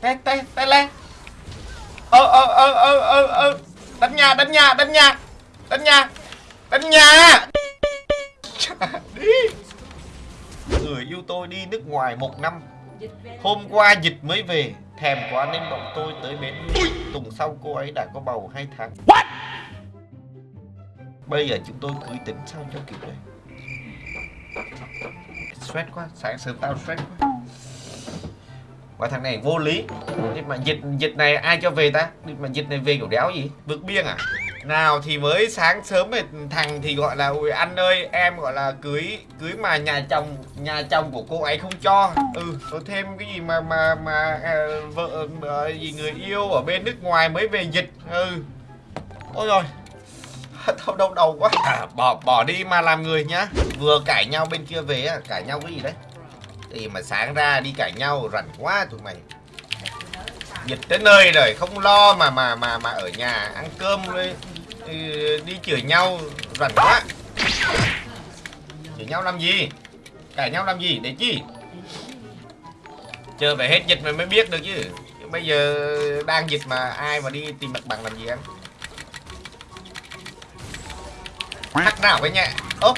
tay tay tay lên. Ơ ơ ơ ơ ơ ơ đánh nhà đánh nhà đánh nhà. Đánh nhà đánh nhà. Đi người yêu tôi đi nước ngoài một năm. Hôm qua dịch mới về thèm quá nên bọn tôi tới bến tuần sau cô ấy đã có bầu hai tháng. Bây giờ chúng tôi cưới tính sao cho kịp đây? Stress quá sáng sớm tao stress quá và thằng này vô lý. Nhưng mà dịch dịch này ai cho về ta? Nhưng mà dịch này về kiểu đéo gì? Vượt biên à? Nào thì mới sáng sớm thì thằng thì gọi là ui anh ơi em gọi là cưới cưới mà nhà chồng nhà chồng của cô ấy không cho. Ừ có thêm cái gì mà mà mà à, vợ à, gì người yêu ở bên nước ngoài mới về dịch. Ừ. Ôi rồi. Đau đầu đầu quá. À, bỏ bỏ đi mà làm người nhá. Vừa cãi nhau bên kia về cãi nhau cái gì đấy? Thì mà sáng ra đi cãi nhau, rảnh quá tụi mày. Dịch tới nơi rồi, không lo mà mà mà mà ở nhà ăn cơm đi ừ, đi chửi nhau, rảnh quá. Chửi nhau làm gì? Cãi nhau làm gì? Để chi? Chờ phải hết dịch mày mới biết được chứ. Bây giờ đang dịch mà ai mà đi tìm mặt bằng làm gì em? Thắc nào với nhẹ. Ơ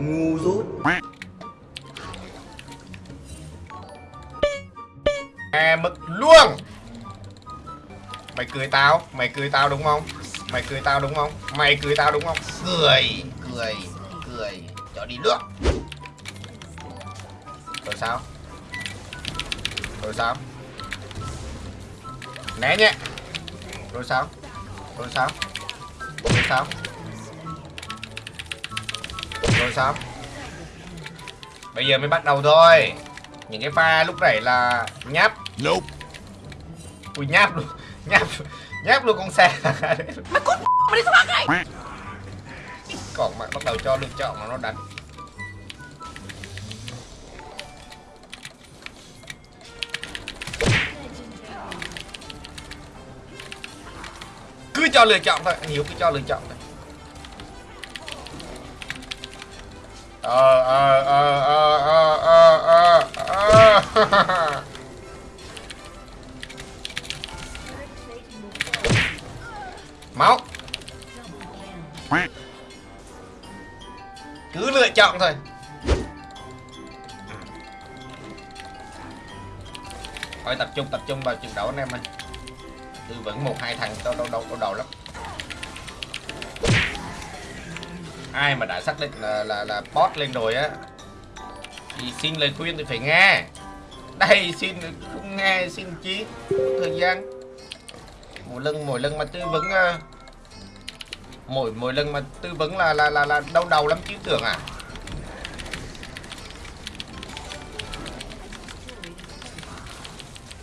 ngu dốt. À mực luôn. Mày cười tao, mày cười tao đúng không? Mày cười tao đúng không? Mày cười tao đúng không? Cười cười cười. Cho đi nước. Rồi sao? Rồi sao? Né nhé rồi sao? Rồi sao? Rồi sao? Rồi sao bây giờ mới bắt đầu thôi. Những cái pha lúc nãy là nháp. Nope. ui nháp luôn. Nháp nháp luôn con xe. Mà cút mà đi sao này còn mà bắt đầu cho lựa chọn mà nó đánh. Cứ cho lựa chọn thôi. Anh hiếu cứ cho lựa chọn thôi ờ ờ ờ ờ ờ ờ ờ máu. Cứ lựa chọn thôi. Thôi tập trung tập trung vào trận đấu anh em ơi. Tư vẫn một, hai thằng, đâu đâu đâu đâu đầu lắm. Ai mà đã xác định là là là bot lên rồi á thì xin lời khuyên thì phải nghe. Đây xin không nghe xin chí thời gian. Mỗi lần mỗi lần mà tư vấn ờ, mỗi mỗi lần mà tư vấn là là là là đau đầu lắm chứ tưởng à.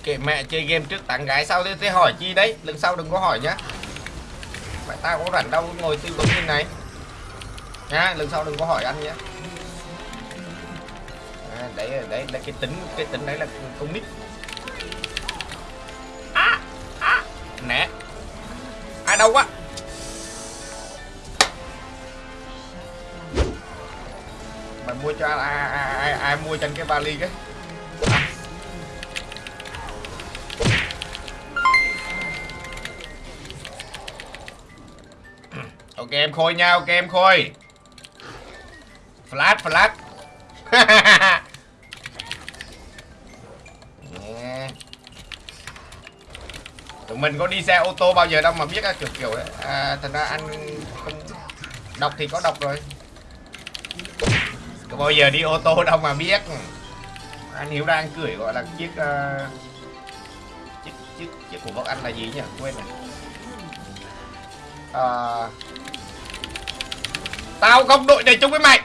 Kệ mẹ chơi game trước tặng gái sau thế, thế hỏi chi đấy lần sau đừng có hỏi nhá. Mẹ tao có rảnh đâu ngồi tư vấn như này nha lần sau đừng có hỏi anh nhé. À, đấy đấy là cái tính cái tính đấy là con nít. À, à, nè. Ai đâu quá. Mày mua cho ai ai, ai, ai mua cho anh cái vali cái? Ok em khôi nha ok em khôi flash flash. Tụi mình có đi xe ô tô bao giờ đâu mà biết kiểu kiểu đấy à, thành ra anh không đọc thì có đọc rồi. Có bao giờ đi ô tô đâu mà biết. Anh hiểu đang cười gọi là chiếc uh, chiếc chiếc chiếc của bác anh là gì nhỉ? Quên rồi. À, tao không đội này chung với mày.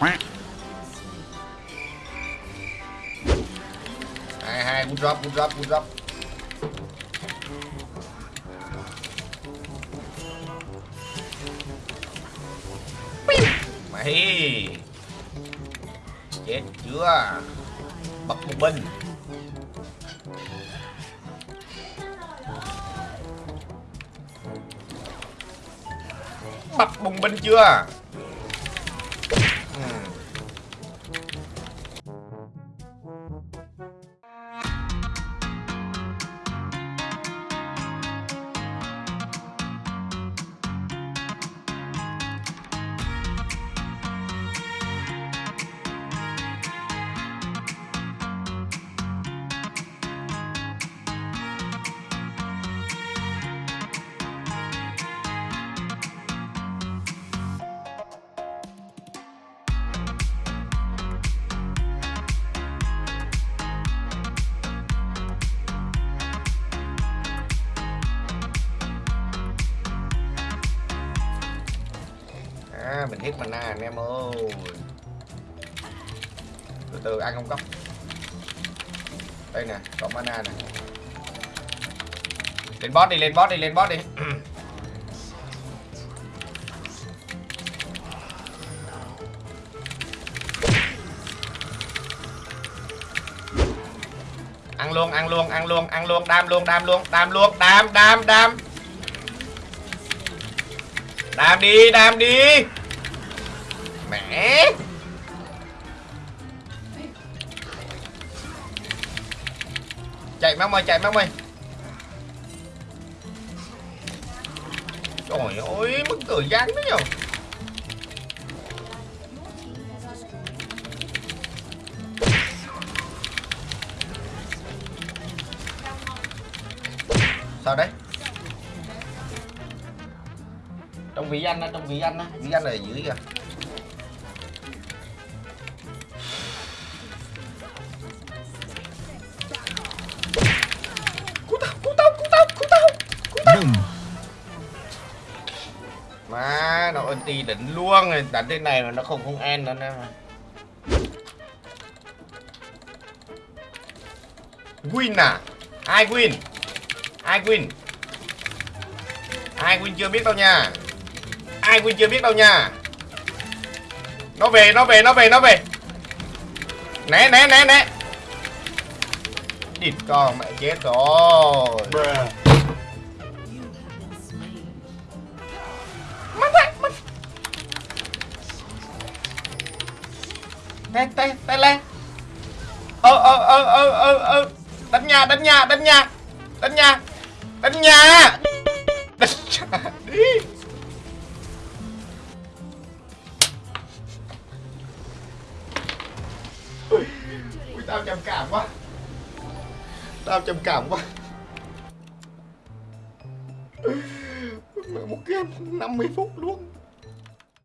Hai hai, good drop good drop good drop mày chết chưa? Bật một binh bập bùng binh chưa? À, mình hết mana anh em ơi. Từ từ ăn không cấp Đây nè, có mana nè. Lên boss đi, lên boss đi, lên boss đi. Ăn luôn, ăn luôn, ăn luôn, ăn luôn, đam luôn, đam luôn, đam luôn, đam, đam, đam. Đam đi, đam đi. Mẹ. Chạy mong ơi, chạy mong ơi. Trời ơi, mất thời gian đó nhờ. Sao đấy? Trong vị anh á, trong vị anh á vị anh là dữ dưới kìa. Nó nó ulti đánh luôn rồi Đánh thế này mà nó không không ăn nữa nè Win à? Ai win? Ai win? Ai win chưa biết đâu nha Ai win chưa biết đâu nha Nó về, nó về, nó về, nó về Né, né, né, né Địt con mẹ chết rồi Bruh. Tê, tê, tê lên. Ơ ơ ơ ơ ơ ơ. Đánh nhà, đánh nhà, đánh nhà. Đánh nhà. Đánh nhà. Đánh nhà. Đi Ui, ui, tao trầm cảm quá. Tao trầm cảm quá. Một game 50 phút luôn.